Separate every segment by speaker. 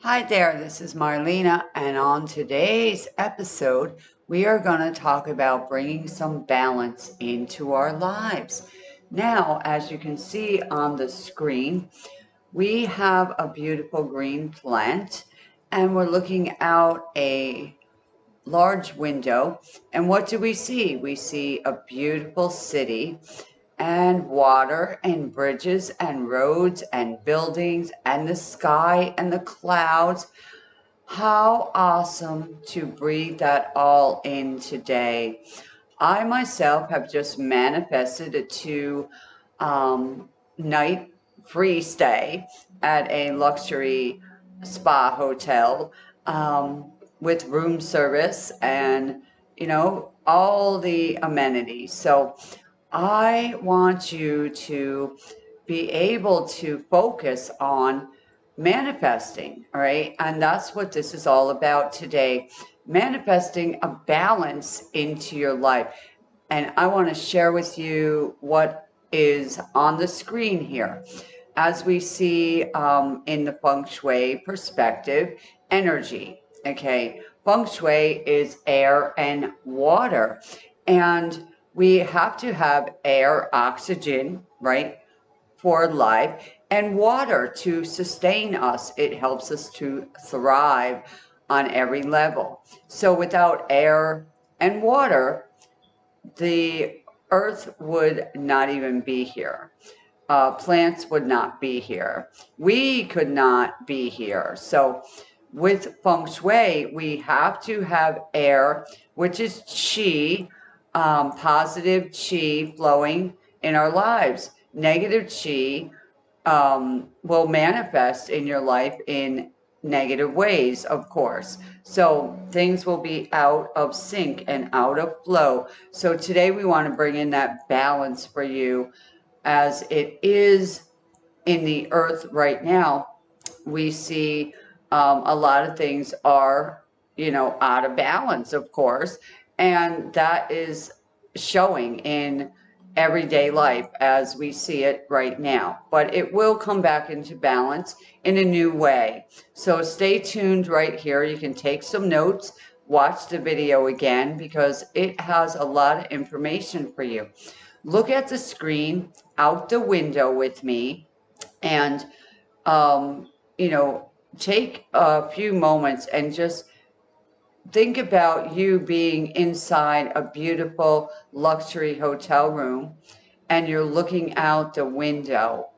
Speaker 1: Hi there, this is Marlena, and on today's episode, we are going to talk about bringing some balance into our lives. Now, as you can see on the screen, we have a beautiful green plant, and we're looking out a large window. And what do we see? We see a beautiful city and water and bridges and roads and buildings and the sky and the clouds. How awesome to breathe that all in today. I myself have just manifested a two um, night free stay at a luxury spa hotel um, with room service and, you know, all the amenities. So I want you to be able to focus on manifesting, all right? And that's what this is all about today manifesting a balance into your life. And I want to share with you what is on the screen here. As we see um, in the feng shui perspective, energy, okay? Feng shui is air and water. And we have to have air, oxygen, right, for life, and water to sustain us. It helps us to thrive on every level. So without air and water, the earth would not even be here. Uh, plants would not be here. We could not be here. So with feng shui, we have to have air, which is qi, um, positive chi flowing in our lives. Negative chi um, will manifest in your life in negative ways, of course. So things will be out of sync and out of flow. So today we want to bring in that balance for you as it is in the earth right now. We see um, a lot of things are, you know, out of balance, of course. And that is showing in everyday life as we see it right now. But it will come back into balance in a new way. So stay tuned right here. You can take some notes, watch the video again because it has a lot of information for you. Look at the screen out the window with me and, um, you know, take a few moments and just think about you being inside a beautiful luxury hotel room and you're looking out the window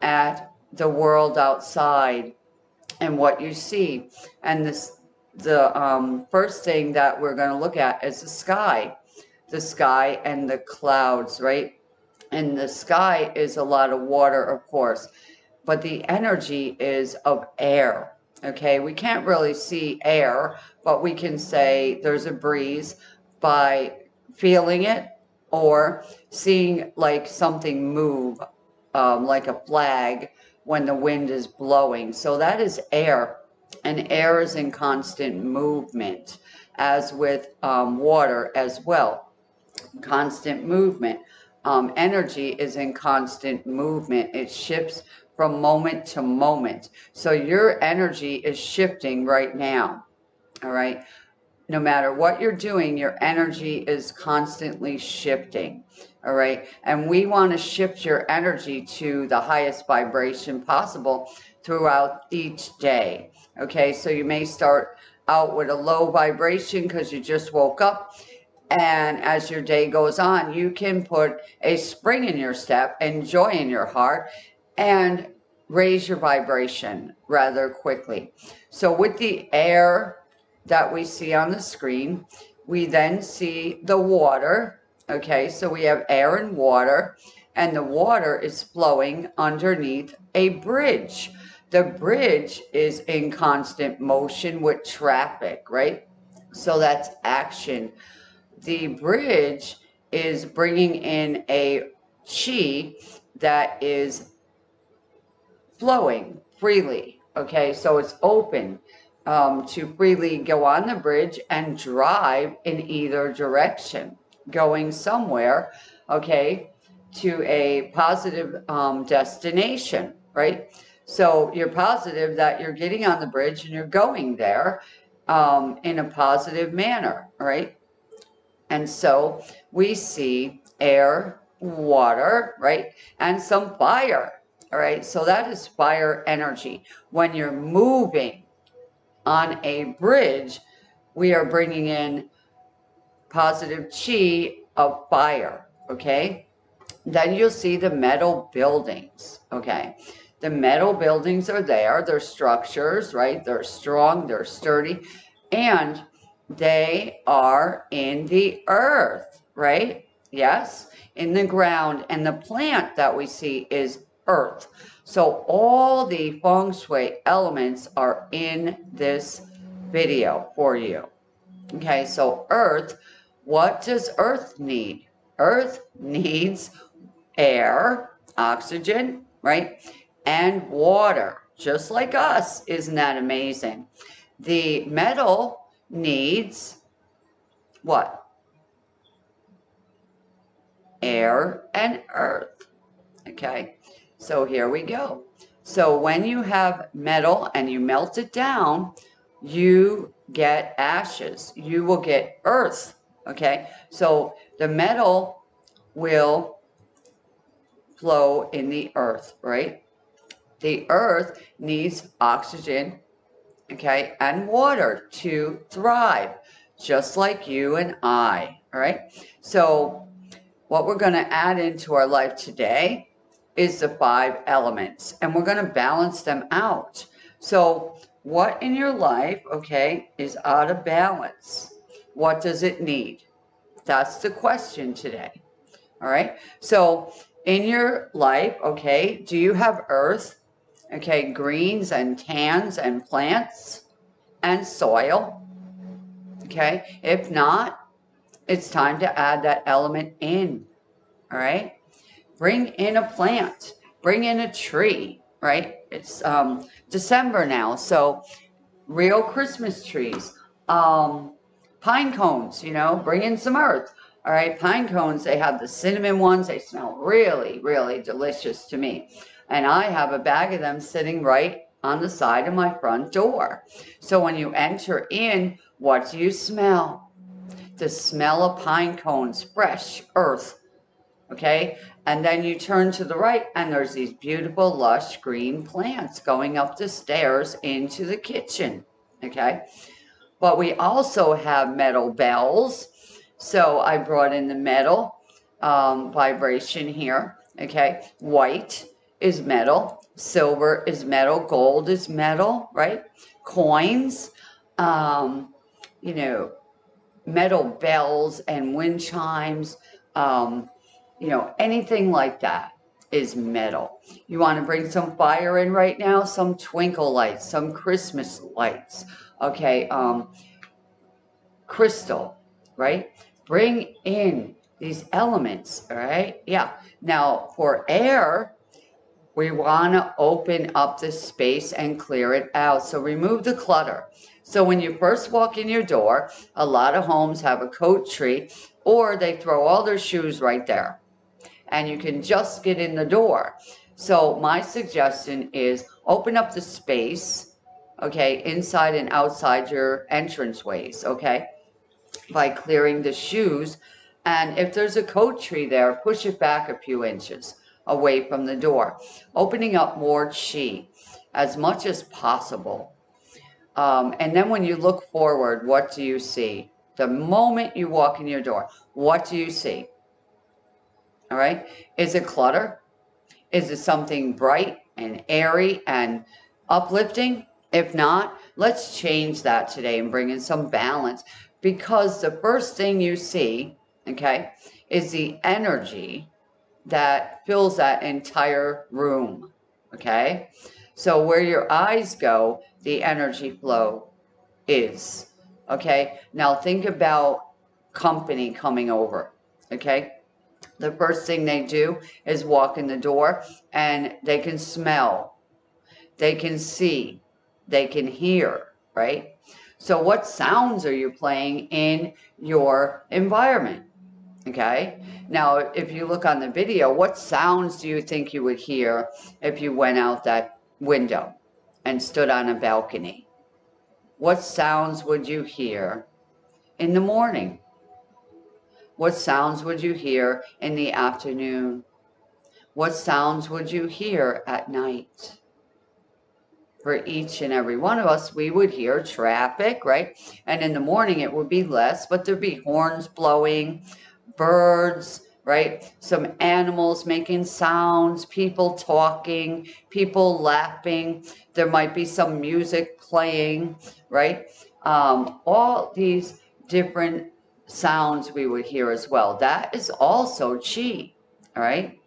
Speaker 1: at the world outside and what you see. And this, the um, first thing that we're going to look at is the sky, the sky and the clouds, right? And the sky is a lot of water, of course, but the energy is of air. Okay, we can't really see air, but we can say there's a breeze by feeling it or seeing like something move, um, like a flag when the wind is blowing. So that is air, and air is in constant movement, as with um, water as well. Constant movement. Um, energy is in constant movement. It shifts from moment to moment. So your energy is shifting right now. All right. No matter what you're doing, your energy is constantly shifting. All right. And we want to shift your energy to the highest vibration possible throughout each day. Okay. So you may start out with a low vibration because you just woke up. And as your day goes on, you can put a spring in your step and joy in your heart and raise your vibration rather quickly. So with the air that we see on the screen, we then see the water. Okay, so we have air and water, and the water is flowing underneath a bridge. The bridge is in constant motion with traffic, right? So that's action. The bridge is bringing in a chi that is flowing freely. Okay, so it's open um, to freely go on the bridge and drive in either direction, going somewhere, okay, to a positive um, destination, right? So you're positive that you're getting on the bridge and you're going there um, in a positive manner, right? And so we see air, water, right? And some fire, all right? So that is fire energy. When you're moving on a bridge, we are bringing in positive chi of fire, okay? Then you'll see the metal buildings, okay? The metal buildings are there. They're structures, right? They're strong, they're sturdy, and they are in the earth, right? Yes, in the ground. And the plant that we see is earth. So all the feng shui elements are in this video for you. Okay, so earth, what does earth need? Earth needs air, oxygen, right? And water, just like us. Isn't that amazing? The metal needs what? Air and earth. Okay, so here we go. So when you have metal and you melt it down, you get ashes. You will get earth. Okay, so the metal will flow in the earth, right? The earth needs oxygen, okay, and water to thrive, just like you and I, all right? So what we're going to add into our life today is the five elements, and we're going to balance them out. So what in your life, okay, is out of balance? What does it need? That's the question today. All right. So in your life, okay, do you have earth, okay, greens and tans and plants and soil? Okay, if not, it's time to add that element in, all right? Bring in a plant, bring in a tree, right? It's um, December now, so real Christmas trees, um, pine cones, you know, bring in some earth. All right, pine cones, they have the cinnamon ones. They smell really, really delicious to me. And I have a bag of them sitting right on the side of my front door. So when you enter in, what do you smell? The smell of pine cones, fresh earth. Okay, and then you turn to the right and there's these beautiful lush green plants going up the stairs into the kitchen. Okay, but we also have metal bells so I brought in the metal um, vibration here. Okay. White is metal. Silver is metal. Gold is metal, right? Coins, um, you know, metal bells and wind chimes, um, you know, anything like that is metal. You want to bring some fire in right now, some twinkle lights, some Christmas lights, okay, um, crystal, right? bring in these elements, all right? Yeah. Now, for air, we want to open up the space and clear it out. So remove the clutter. So when you first walk in your door, a lot of homes have a coat tree or they throw all their shoes right there and you can just get in the door. So my suggestion is open up the space, okay, inside and outside your entranceways, okay? by clearing the shoes. And if there's a coat tree there, push it back a few inches away from the door, opening up more chi as much as possible. Um, and then when you look forward, what do you see? The moment you walk in your door, what do you see? All right. Is it clutter? Is it something bright and airy and uplifting? If not, let's change that today and bring in some balance because the first thing you see, okay, is the energy that fills that entire room, okay? So where your eyes go, the energy flow is, okay? Now think about company coming over, okay? The first thing they do is walk in the door and they can smell, they can see, they can hear, right? So what sounds are you playing in your environment? Okay. Now, if you look on the video, what sounds do you think you would hear if you went out that window and stood on a balcony, what sounds would you hear in the morning? What sounds would you hear in the afternoon? What sounds would you hear at night? For each and every one of us, we would hear traffic, right? And in the morning, it would be less, but there'd be horns blowing, birds, right? Some animals making sounds, people talking, people laughing. There might be some music playing, right? Um, all these different sounds we would hear as well. That is also chi, all right?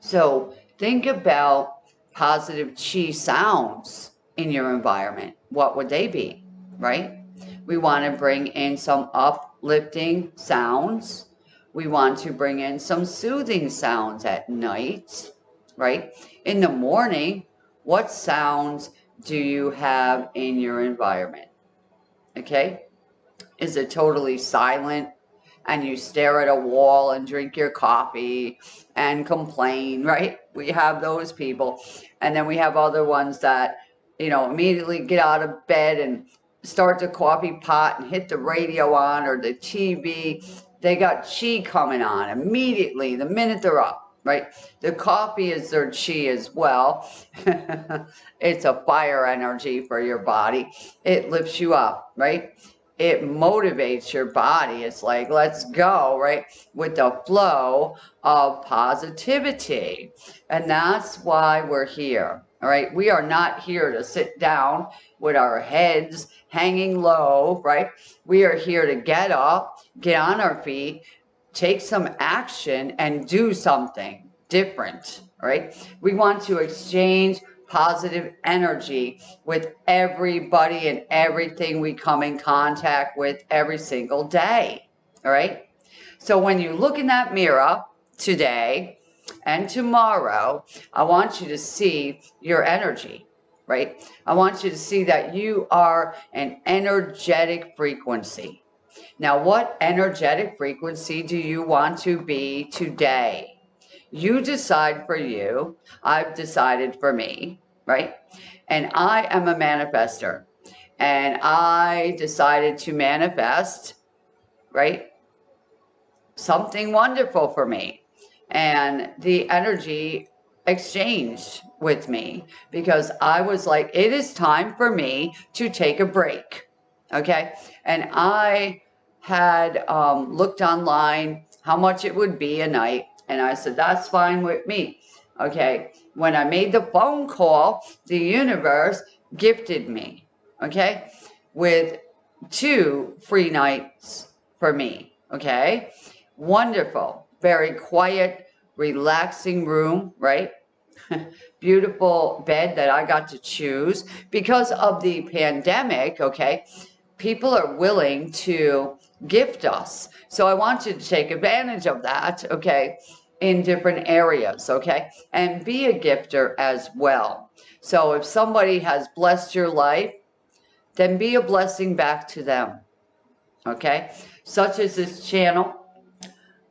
Speaker 1: So think about positive chi sounds in your environment. What would they be, right? We want to bring in some uplifting sounds. We want to bring in some soothing sounds at night, right? In the morning, what sounds do you have in your environment? Okay? Is it totally silent? and you stare at a wall and drink your coffee and complain, right? We have those people. And then we have other ones that, you know, immediately get out of bed and start the coffee pot and hit the radio on or the TV. They got chi coming on immediately the minute they're up, right? The coffee is their chi as well. it's a fire energy for your body. It lifts you up, right? It motivates your body. It's like, let's go, right? With the flow of positivity. And that's why we're here. All right. We are not here to sit down with our heads hanging low, right? We are here to get up, get on our feet, take some action, and do something different. Right? We want to exchange positive energy with everybody and everything we come in contact with every single day. All right. So when you look in that mirror today and tomorrow, I want you to see your energy, right? I want you to see that you are an energetic frequency. Now, what energetic frequency do you want to be today? You decide for you. I've decided for me, right? And I am a manifester. And I decided to manifest, right? Something wonderful for me. And the energy exchanged with me because I was like, it is time for me to take a break. Okay. And I had um, looked online how much it would be a night and I said, that's fine with me. Okay. When I made the phone call, the universe gifted me, okay, with two free nights for me. Okay. Wonderful. Very quiet, relaxing room, right? Beautiful bed that I got to choose because of the pandemic. Okay. People are willing to gift us. So I want you to take advantage of that, okay, in different areas, okay, and be a gifter as well. So if somebody has blessed your life, then be a blessing back to them, okay, such as this channel.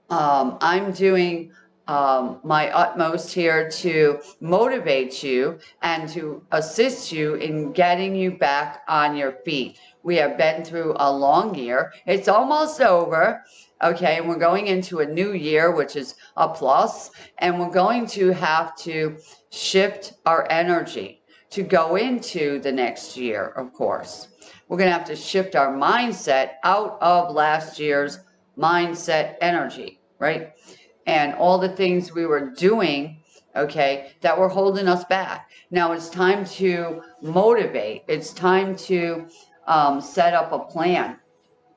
Speaker 1: Um, I'm doing um, my utmost here to motivate you and to assist you in getting you back on your feet. We have been through a long year. It's almost over. Okay, and we're going into a new year, which is a plus, and we're going to have to shift our energy to go into the next year, of course. We're going to have to shift our mindset out of last year's mindset energy, right? And all the things we were doing, okay, that were holding us back. Now it's time to motivate. It's time to um, set up a plan,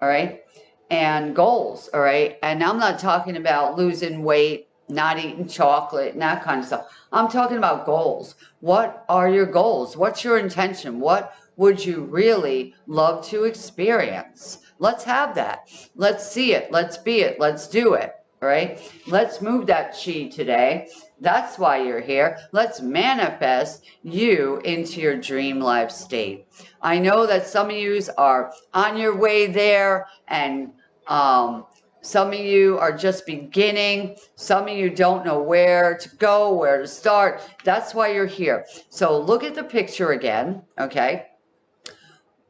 Speaker 1: all right, and goals, all right. And I'm not talking about losing weight, not eating chocolate, and that kind of stuff. I'm talking about goals. What are your goals? What's your intention? What would you really love to experience? Let's have that. Let's see it. Let's be it. Let's do it. All right. Let's move that chi today. That's why you're here. Let's manifest you into your dream life state. I know that some of you are on your way there and um, Some of you are just beginning. Some of you don't know where to go, where to start. That's why you're here. So look at the picture again, okay?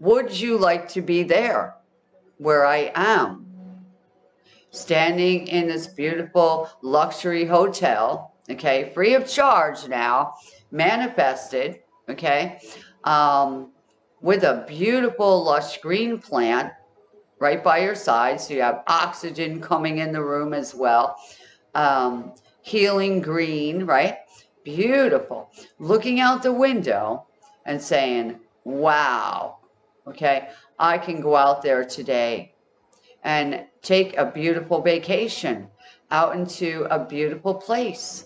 Speaker 1: Would you like to be there where I am? Standing in this beautiful luxury hotel, okay, free of charge now, manifested, okay, um, with a beautiful lush green plant right by your side. So you have oxygen coming in the room as well. Um, healing green, right? Beautiful. Looking out the window and saying, wow, okay, I can go out there today and take a beautiful vacation out into a beautiful place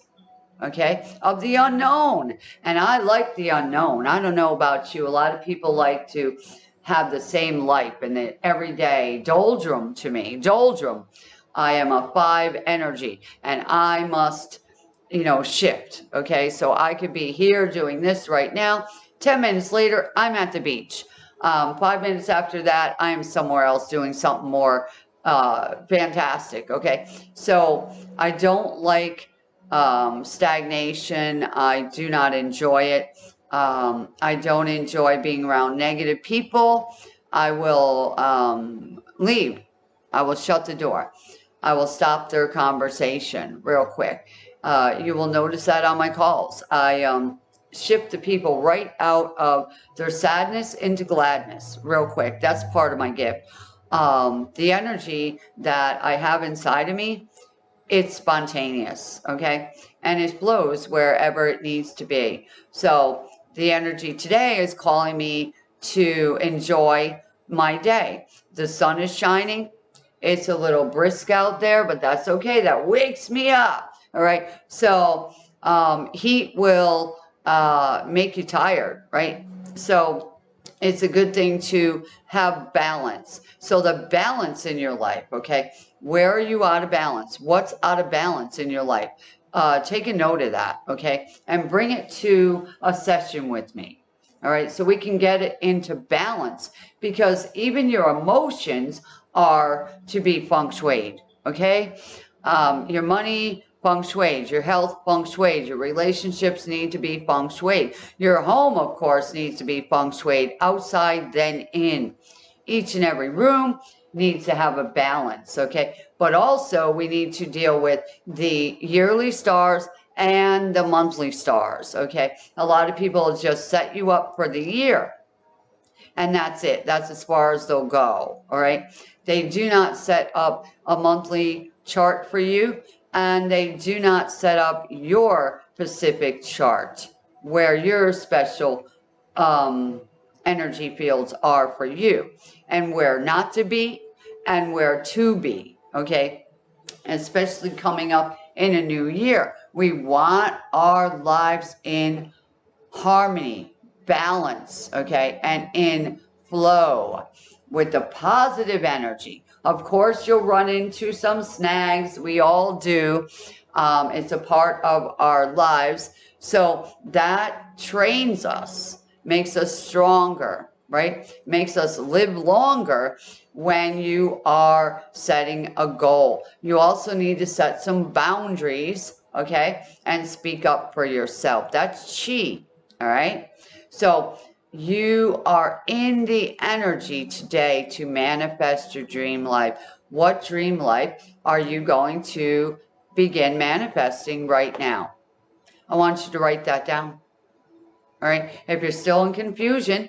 Speaker 1: okay, of the unknown. And I like the unknown. I don't know about you. A lot of people like to have the same life and the everyday doldrum to me. Doldrum. I am a five energy and I must, you know, shift. Okay. So I could be here doing this right now. 10 minutes later, I'm at the beach. Um, five minutes after that, I am somewhere else doing something more uh, fantastic. Okay. So I don't like um, stagnation. I do not enjoy it. Um, I don't enjoy being around negative people. I will um, leave. I will shut the door. I will stop their conversation real quick. Uh, you will notice that on my calls. I um, shift the people right out of their sadness into gladness real quick. That's part of my gift. Um, the energy that I have inside of me it's spontaneous, okay? And it flows wherever it needs to be. So the energy today is calling me to enjoy my day. The sun is shining. It's a little brisk out there, but that's okay. That wakes me up. All right. So um, heat will uh, make you tired, right? So it's a good thing to have balance. So the balance in your life, okay? Where are you out of balance? What's out of balance in your life? Uh, take a note of that, okay? And bring it to a session with me. All right, so we can get it into balance because even your emotions are to be feng shuied, okay? Um, your money, feng shuied, your health, feng shuied, your relationships need to be feng shui. Your home, of course, needs to be feng shui. outside then in. Each and every room, needs to have a balance, okay? But also we need to deal with the yearly stars and the monthly stars, okay? A lot of people just set you up for the year and that's it. That's as far as they'll go, all right? They do not set up a monthly chart for you and they do not set up your Pacific chart where your special um, energy fields are for you and where not to be and where to be, okay? Especially coming up in a new year. We want our lives in harmony, balance, okay, and in flow with the positive energy. Of course, you'll run into some snags. We all do. Um, it's a part of our lives. So that trains us, makes us stronger, right? Makes us live longer when you are setting a goal. You also need to set some boundaries, okay? And speak up for yourself. That's chi, all right? So you are in the energy today to manifest your dream life. What dream life are you going to begin manifesting right now? I want you to write that down. All right. If you're still in confusion,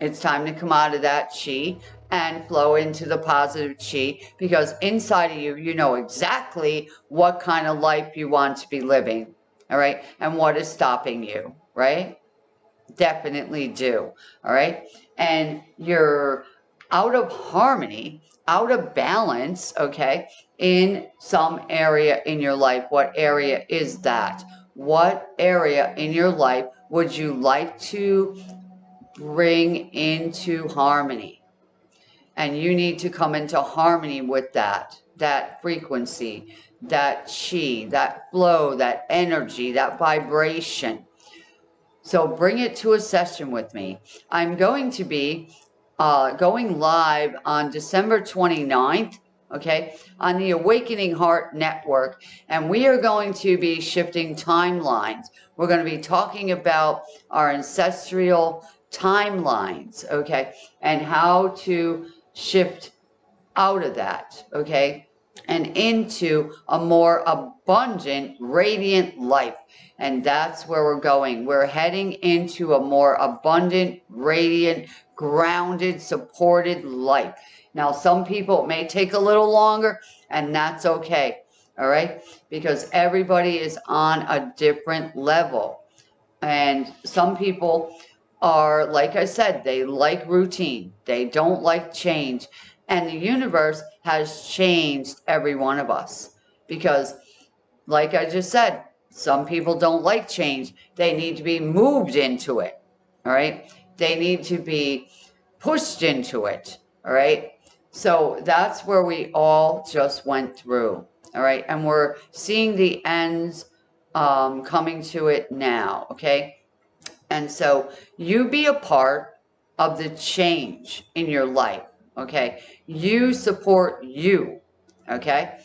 Speaker 1: it's time to come out of that chi and flow into the positive chi because inside of you, you know exactly what kind of life you want to be living. All right. And what is stopping you, right? Definitely do. All right. And you're out of harmony, out of balance, okay, in some area in your life. What area is that? What area in your life would you like to bring into harmony. And you need to come into harmony with that, that frequency, that chi, that flow, that energy, that vibration. So bring it to a session with me. I'm going to be uh, going live on December 29th, okay, on the Awakening Heart Network. And we are going to be shifting timelines. We're going to be talking about our ancestral timelines, okay, and how to shift out of that, okay, and into a more abundant, radiant life. And that's where we're going. We're heading into a more abundant, radiant, grounded, supported life. Now, some people may take a little longer, and that's okay. All right, because everybody is on a different level. And some people are, like I said, they like routine, they don't like change. And the universe has changed every one of us because, like I just said, some people don't like change. They need to be moved into it. All right. They need to be pushed into it. All right. So that's where we all just went through. All right. And we're seeing the ends um, coming to it now. Okay. And so you be a part of the change in your life. Okay. You support you. Okay.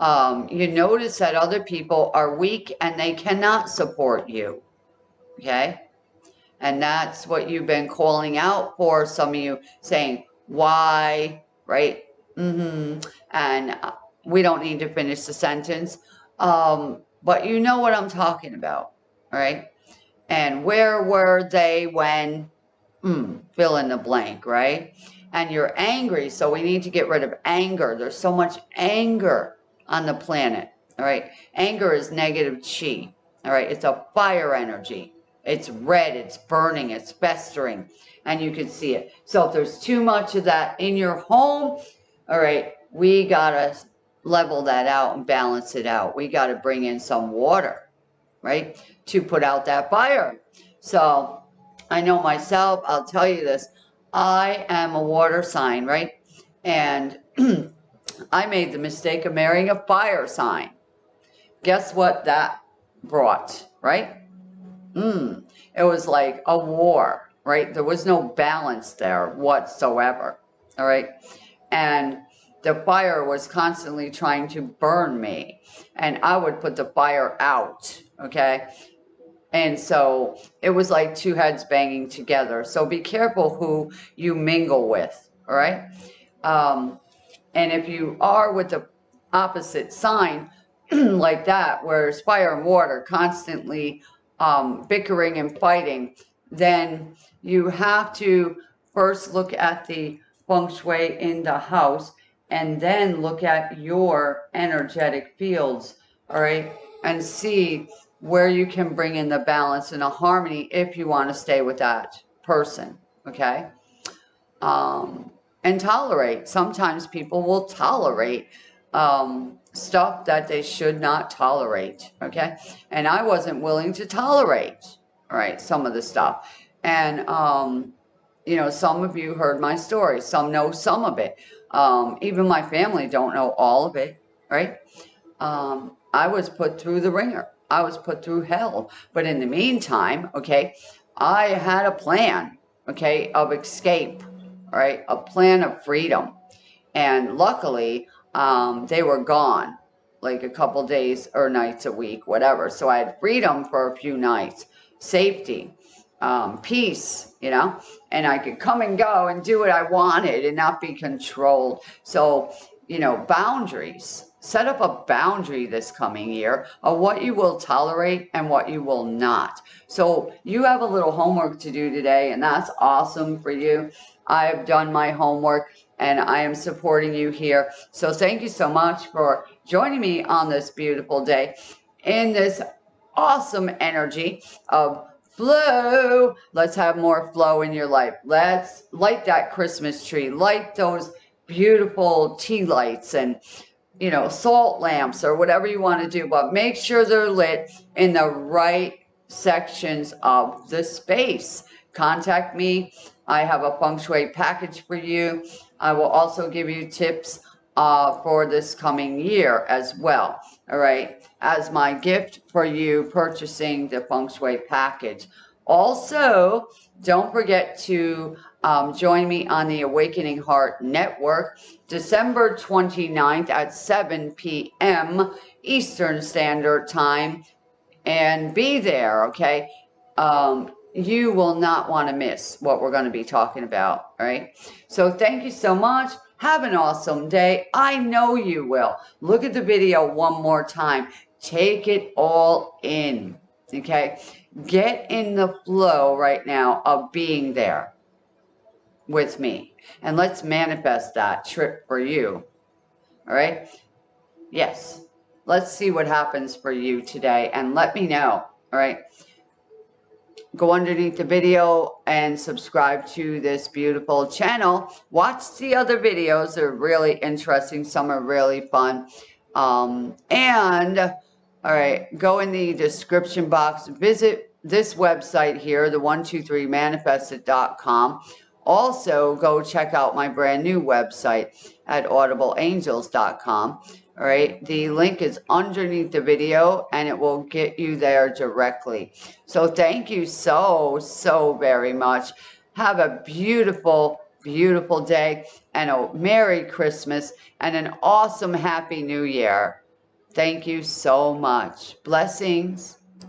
Speaker 1: Um, you notice that other people are weak and they cannot support you. Okay. And that's what you've been calling out for. Some of you saying, why, right? Mm-hmm. And uh, we don't need to finish the sentence. Um, but you know what I'm talking about, right? And where were they when, mm, fill in the blank, right? And you're angry, so we need to get rid of anger. There's so much anger on the planet, all right? Anger is negative chi, all right? It's a fire energy. It's red, it's burning, it's festering, and you can see it. So if there's too much of that in your home, all right, we got to level that out and balance it out. We got to bring in some water, right, to put out that fire. So I know myself, I'll tell you this, I am a water sign, right? And I made the mistake of marrying a fire sign. Guess what that brought, right? Mm, it was like a war, right? There was no balance there whatsoever, all right? And the fire was constantly trying to burn me, and I would put the fire out, okay? And so it was like two heads banging together. So be careful who you mingle with, all right? Um, and if you are with the opposite sign like that, where it's fire and water constantly um, bickering and fighting, then you have to first look at the feng shui in the house and then look at your energetic fields, all right, and see where you can bring in the balance and a harmony if you want to stay with that person, okay? Um, and tolerate. Sometimes people will tolerate um, stuff that they should not tolerate. Okay. And I wasn't willing to tolerate, right, some of the stuff. And, um, you know, some of you heard my story. Some know some of it. Um, even my family don't know all of it, right? Um, I was put through the wringer. I was put through hell. But in the meantime, okay, I had a plan, okay, of escape, right? A plan of freedom. And luckily, um, they were gone like a couple days or nights a week, whatever. So I had freedom for a few nights, safety, um, peace, you know, and I could come and go and do what I wanted and not be controlled. So, you know, boundaries. Set up a boundary this coming year of what you will tolerate and what you will not. So you have a little homework to do today, and that's awesome for you. I've done my homework and I am supporting you here. So thank you so much for joining me on this beautiful day in this awesome energy of flow. Let's have more flow in your life. Let's light that Christmas tree, light those beautiful tea lights and you know, salt lamps or whatever you want to do, but make sure they're lit in the right sections of the space. Contact me. I have a feng shui package for you. I will also give you tips uh, for this coming year as well. All right, as my gift for you purchasing the feng shui package. Also, don't forget to um, join me on the Awakening Heart Network December 29th at 7 p.m. Eastern Standard Time. And be there, okay? Um, you will not want to miss what we're going to be talking about, right? So thank you so much. Have an awesome day. I know you will. Look at the video one more time. Take it all in, okay? Get in the flow right now of being there with me. And let's manifest that trip for you. All right? Yes. Let's see what happens for you today and let me know. All right? Go underneath the video and subscribe to this beautiful channel. Watch the other videos. They're really interesting. Some are really fun. Um, and, all right, go in the description box. Visit this website here, the 123manifested.com. Also, go check out my brand new website at audibleangels.com. All right, the link is underneath the video and it will get you there directly. So thank you so, so very much. Have a beautiful, beautiful day and a Merry Christmas and an awesome Happy New Year. Thank you so much. Blessings.